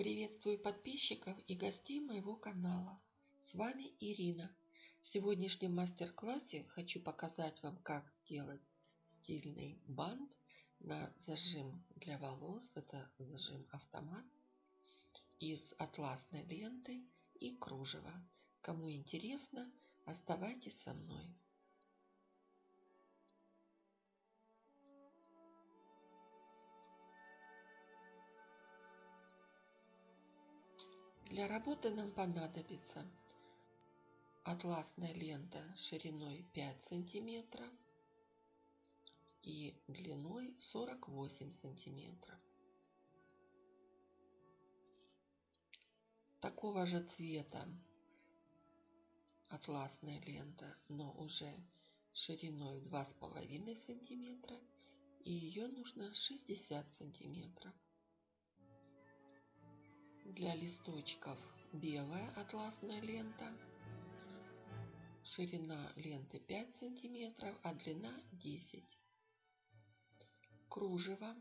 Приветствую подписчиков и гостей моего канала. С вами Ирина. В сегодняшнем мастер-классе хочу показать вам, как сделать стильный бант на зажим для волос. Это зажим автомат из атласной ленты и кружева. Кому интересно, оставайтесь со мной. Для работы нам понадобится атласная лента шириной 5 сантиметров и длиной 48 сантиметров. Такого же цвета атласная лента, но уже шириной 2,5 сантиметра и ее нужно 60 сантиметров. Для листочков белая атласная лента. Ширина ленты 5 сантиметров, а длина 10. Кружево.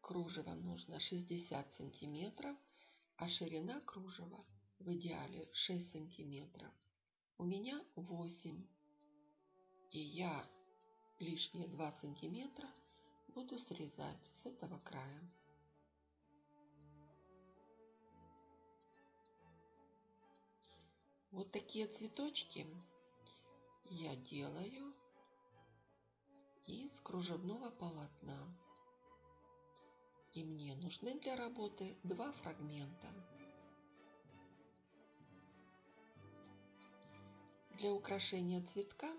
Кружево нужно 60 сантиметров, а ширина кружева в идеале 6 сантиметров. У меня 8. И я лишние 2 сантиметра буду срезать с этого края. Вот такие цветочки я делаю из кружевного полотна. И мне нужны для работы два фрагмента. Для украшения цветка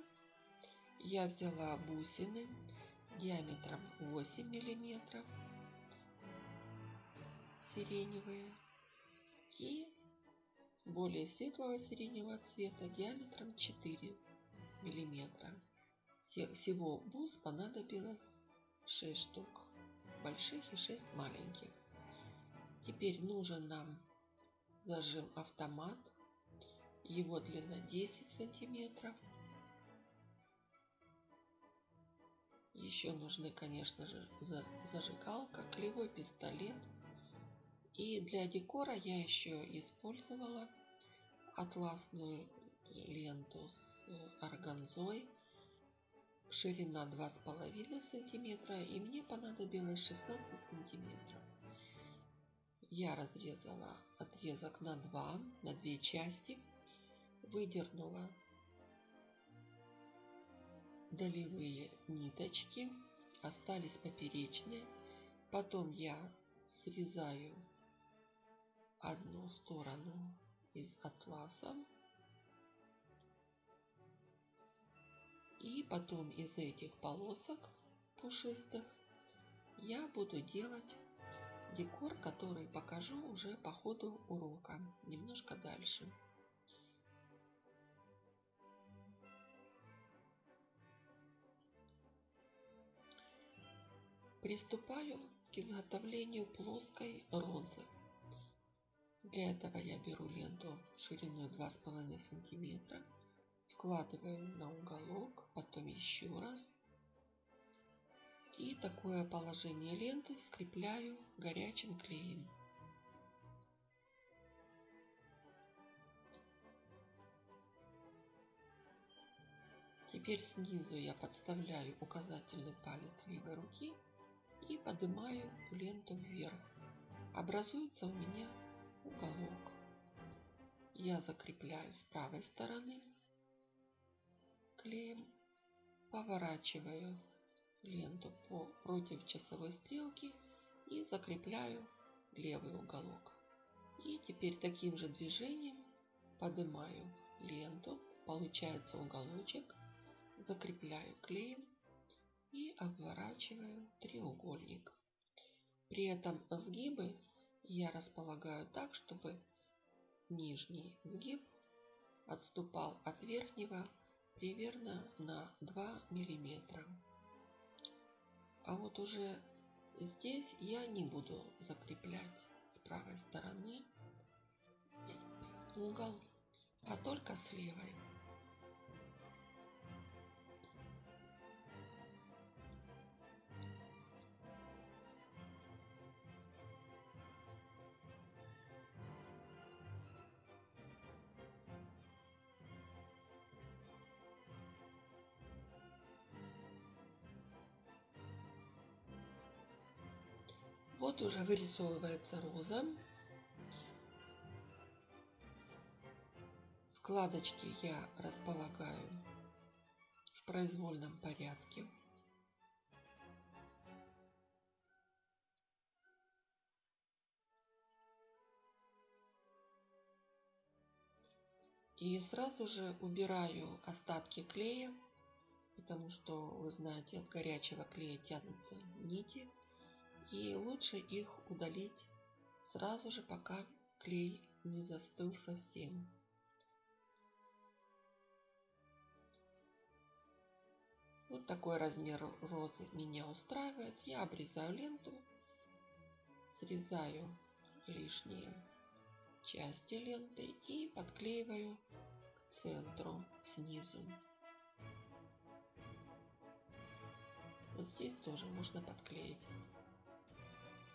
я взяла бусины диаметром 8 миллиметров сиреневые и более светлого сиреневого цвета диаметром 4 миллиметра. Всего бус понадобилось 6 штук больших и 6 маленьких. Теперь нужен нам зажим автомат. Его длина 10 сантиметров. Еще нужны, конечно же, зажигалка, клеевой пистолет – и для декора я еще использовала атласную ленту с органзой. Ширина 2,5 сантиметра и мне понадобилось 16 сантиметров. Я разрезала отрезок на два, на две части. Выдернула долевые ниточки, остались поперечные. Потом я срезаю одну сторону из атласа. И потом из этих полосок пушистых я буду делать декор, который покажу уже по ходу урока, немножко дальше. Приступаю к изготовлению плоской розы. Для этого я беру ленту шириной 2,5 сантиметра, складываю на уголок, потом еще раз. И такое положение ленты скрепляю горячим клеем. Теперь снизу я подставляю указательный палец левой руки и поднимаю ленту вверх. Образуется у меня уголок. Я закрепляю с правой стороны клеем, поворачиваю ленту по против часовой стрелки и закрепляю левый уголок. И теперь таким же движением поднимаю ленту, получается уголочек, закрепляю клеем и обворачиваю треугольник. При этом сгибы я располагаю так, чтобы нижний сгиб отступал от верхнего примерно на 2 миллиметра. А вот уже здесь я не буду закреплять с правой стороны угол, а только с левой. Вот уже вырисовывается роза. Складочки я располагаю в произвольном порядке. И сразу же убираю остатки клея, потому что, вы знаете, от горячего клея тянутся нити. И лучше их удалить сразу же, пока клей не застыл совсем. Вот такой размер розы меня устраивает. Я обрезаю ленту, срезаю лишние части ленты и подклеиваю к центру снизу. Вот здесь тоже можно подклеить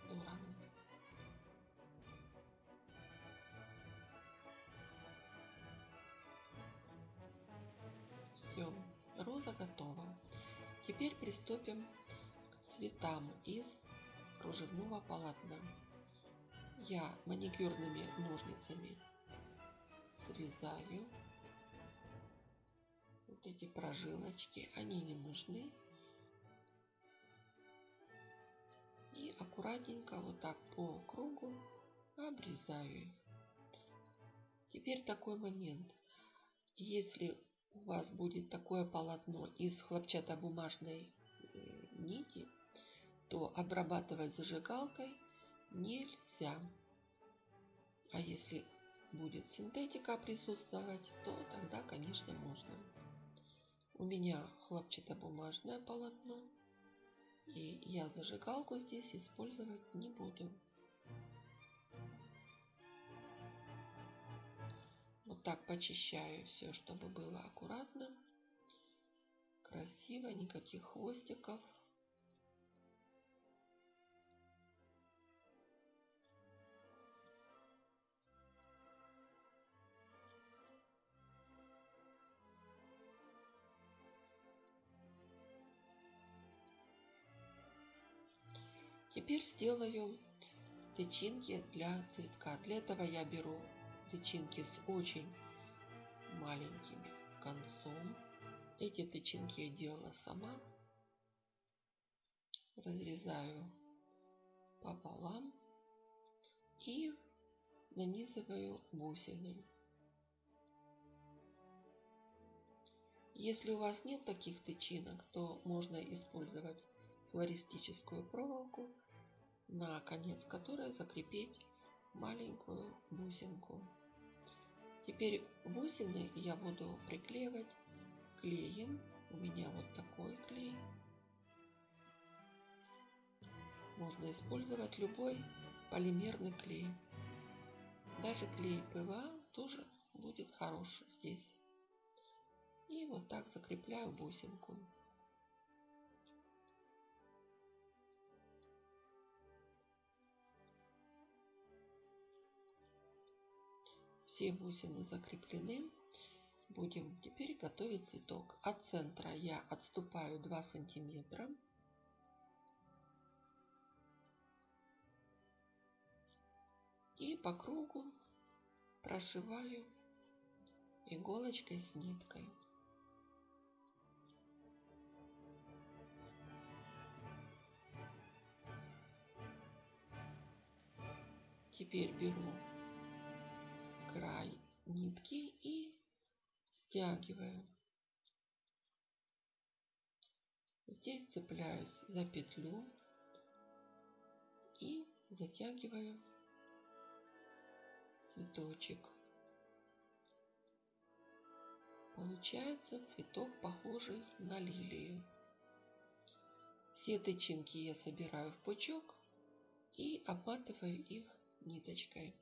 стороны. Все, роза готова. Теперь приступим к цветам из кружевного полотна я маникюрными ножницами срезаю вот эти прожилочки, они не нужны. И аккуратненько вот так по кругу обрезаю их. Теперь такой момент. Если у вас будет такое полотно из хлопчатобумажной э, нити, то обрабатывать зажигалкой нельзя. А если будет синтетика присутствовать, то тогда, конечно, можно. У меня хлопчатобумажное полотно, и я зажигалку здесь использовать не буду. Вот так почищаю все, чтобы было аккуратно, красиво, никаких хвостиков. Сделаю тычинки для цветка. Для этого я беру тычинки с очень маленьким концом. Эти тычинки я делала сама. Разрезаю пополам и нанизываю бусины. Если у вас нет таких тычинок, то можно использовать флористическую проволоку на конец которой закрепить маленькую бусинку. Теперь бусины я буду приклеивать клеем. У меня вот такой клей. Можно использовать любой полимерный клей. Даже клей ПВА тоже будет хороший здесь. И вот так закрепляю бусинку. Все бусины закреплены. Будем теперь готовить цветок. От центра я отступаю 2 сантиметра. И по кругу прошиваю иголочкой с ниткой. Теперь беру нитки и стягиваю. Здесь цепляюсь за петлю и затягиваю цветочек. Получается цветок похожий на лилию. Все тычинки я собираю в пучок и обматываю их ниточкой.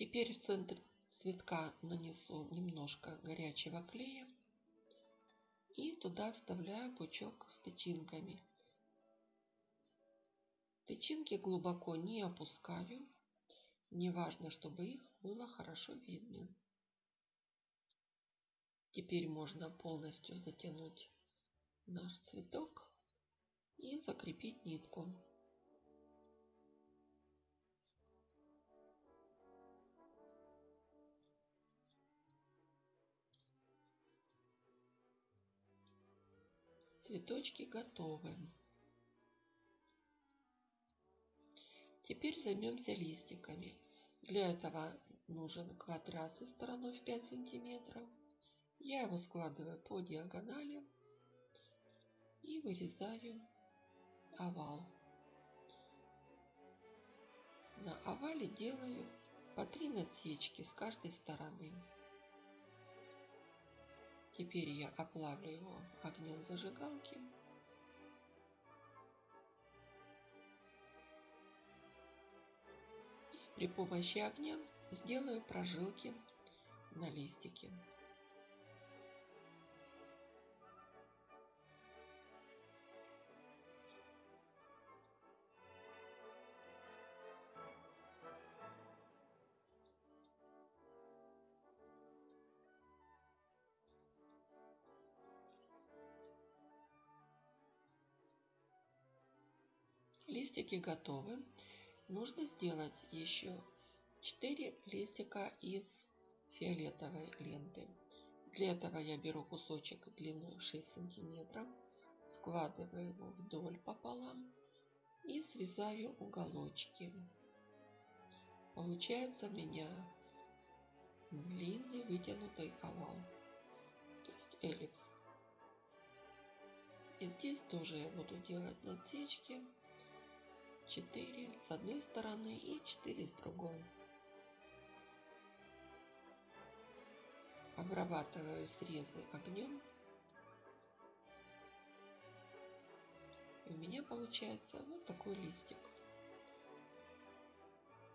Теперь в центр цветка нанесу немножко горячего клея и туда вставляю пучок с тычинками. Тычинки глубоко не опускаю. Не важно, чтобы их было хорошо видно. Теперь можно полностью затянуть наш цветок и закрепить нитку. Цветочки готовы. Теперь займемся листиками. Для этого нужен квадрат со стороной в 5 сантиметров. Я его складываю по диагонали и вырезаю овал. На овале делаю по три насечки с каждой стороны. Теперь я оплавлю его огнем зажигалки. При помощи огня сделаю прожилки на листике. Листики готовы. Нужно сделать еще 4 листика из фиолетовой ленты. Для этого я беру кусочек длиной 6 сантиметров, складываю его вдоль пополам и срезаю уголочки. Получается у меня длинный вытянутый овал, то есть эллипс. И здесь тоже я буду делать насечки 4 с одной стороны и 4 с другой. Обрабатываю срезы огнем. И у меня получается вот такой листик.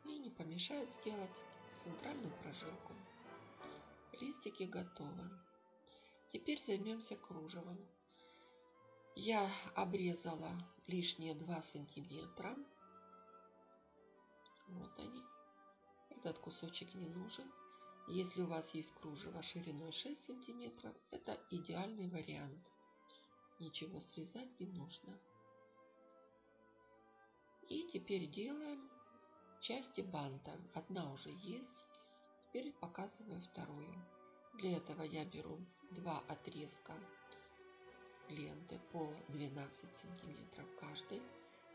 И не помешает сделать центральную прожилку. Листики готовы. Теперь займемся кружевом. Я обрезала лишние 2 сантиметра. Вот они. Этот кусочек не нужен. Если у вас есть кружево шириной 6 сантиметров, это идеальный вариант. Ничего срезать не нужно. И теперь делаем части банта. Одна уже есть. Теперь показываю вторую. Для этого я беру два отрезка ленты по 12 сантиметров каждый.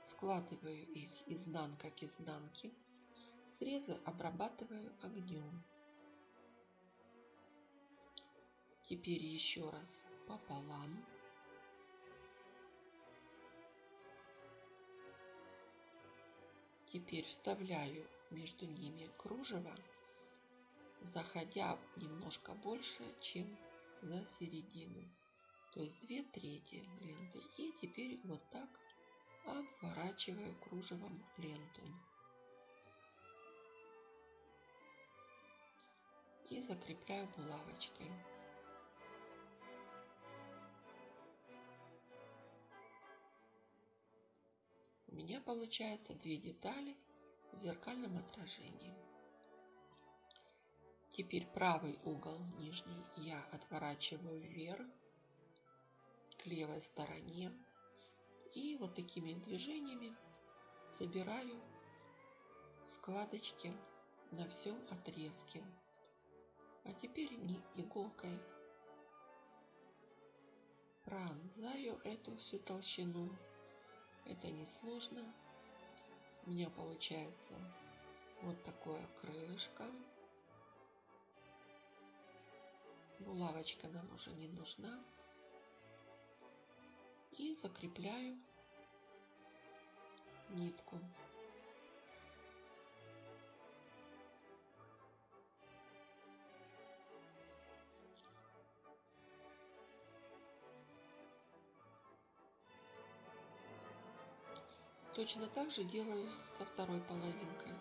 Складываю их изнанка к изнанке. Срезы обрабатываю огнем. Теперь еще раз пополам. Теперь вставляю между ними кружево, заходя немножко больше, чем за середину то есть две трети ленты. И теперь вот так обворачиваю кружевом ленту. И закрепляю булавочкой. У меня получается две детали в зеркальном отражении. Теперь правый угол нижний я отворачиваю вверх к левой стороне. И вот такими движениями собираю складочки на всем отрезке. А теперь не иголкой пронзаю эту всю толщину. Это не сложно. У меня получается вот такое крылышко. Булавочка нам уже не нужна и закрепляю нитку. Точно так же делаю со второй половинкой.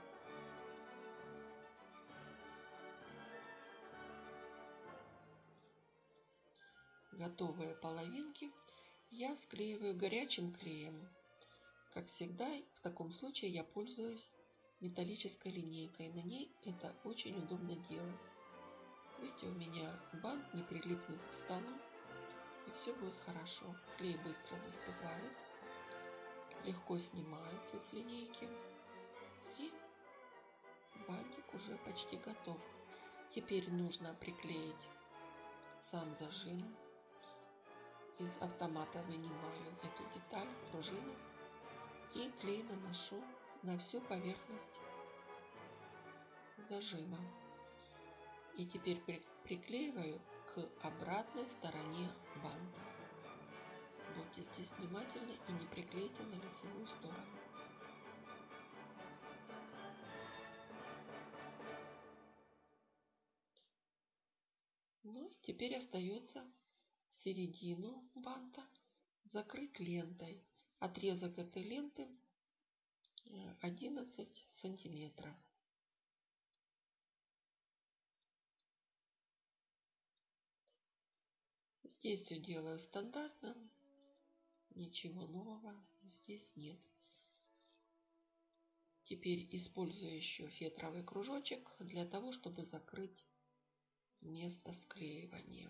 Готовые половинки я склеиваю горячим клеем. Как всегда, в таком случае я пользуюсь металлической линейкой. На ней это очень удобно делать. Видите, у меня бант не прилипнет к столу. И все будет хорошо. Клей быстро застывает. Легко снимается с линейки. И бантик уже почти готов. Теперь нужно приклеить сам зажим. Из автомата вынимаю эту деталь, пружину и клей наношу на всю поверхность зажима. И теперь приклеиваю к обратной стороне банта. Будьте здесь внимательны и не приклейте на лицевую сторону. Ну теперь остается середину банта закрыть лентой. Отрезок этой ленты 11 э, сантиметров. Здесь все делаю стандартно. Ничего нового здесь нет. Теперь использую еще фетровый кружочек для того, чтобы закрыть место склеивания.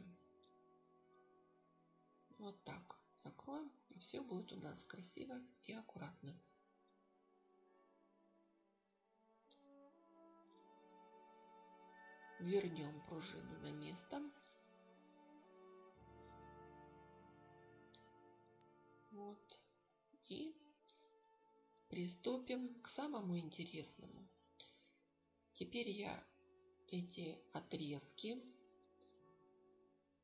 Вот так закроем, и все будет у нас красиво и аккуратно. Вернем пружину на место. Вот. И приступим к самому интересному. Теперь я эти отрезки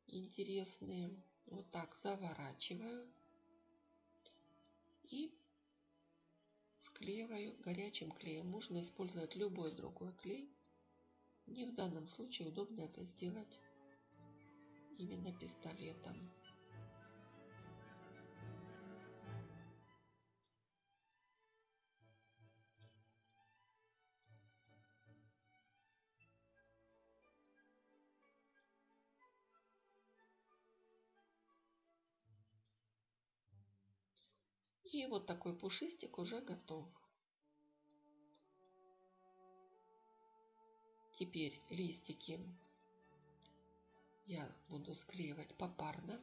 интересные вот так заворачиваю и склеиваю горячим клеем. Можно использовать любой другой клей. Мне в данном случае удобно это сделать именно пистолетом. И вот такой пушистик уже готов. Теперь листики я буду склеивать попарно.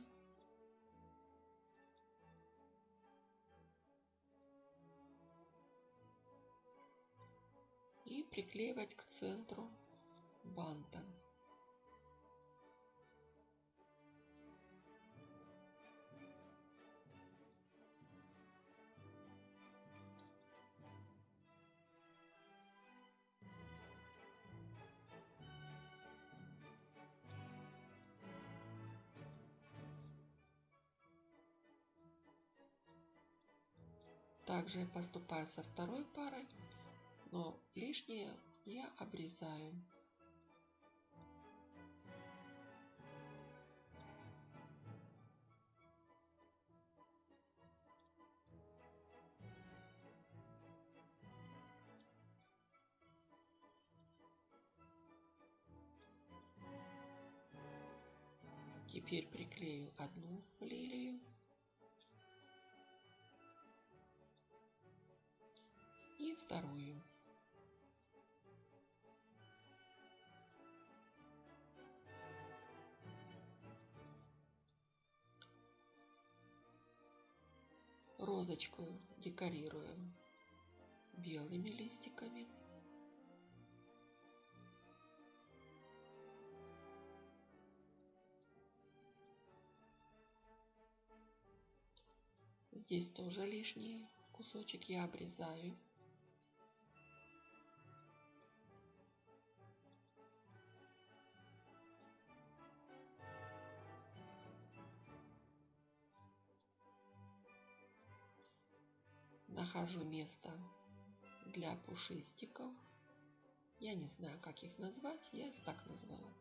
И приклеивать к центру банта. Также я поступаю со второй парой, но лишнее я обрезаю. Вторую. Розочку декорируем белыми листиками. Здесь тоже лишний кусочек я обрезаю. Нахожу место для пушистиков. Я не знаю, как их назвать, я их так назвала.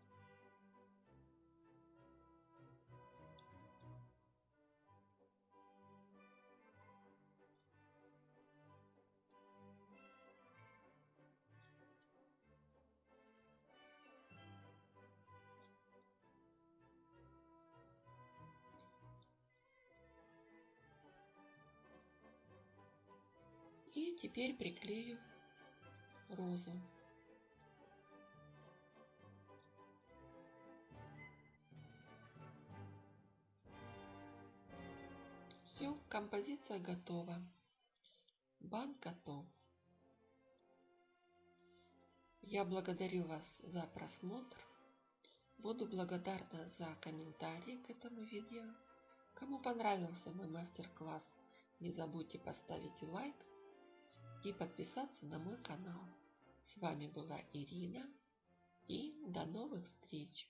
Теперь приклею розу. Все, композиция готова. Бант готов. Я благодарю вас за просмотр. Буду благодарна за комментарии к этому видео. Кому понравился мой мастер-класс, не забудьте поставить лайк и подписаться на мой канал. С вами была Ирина и до новых встреч!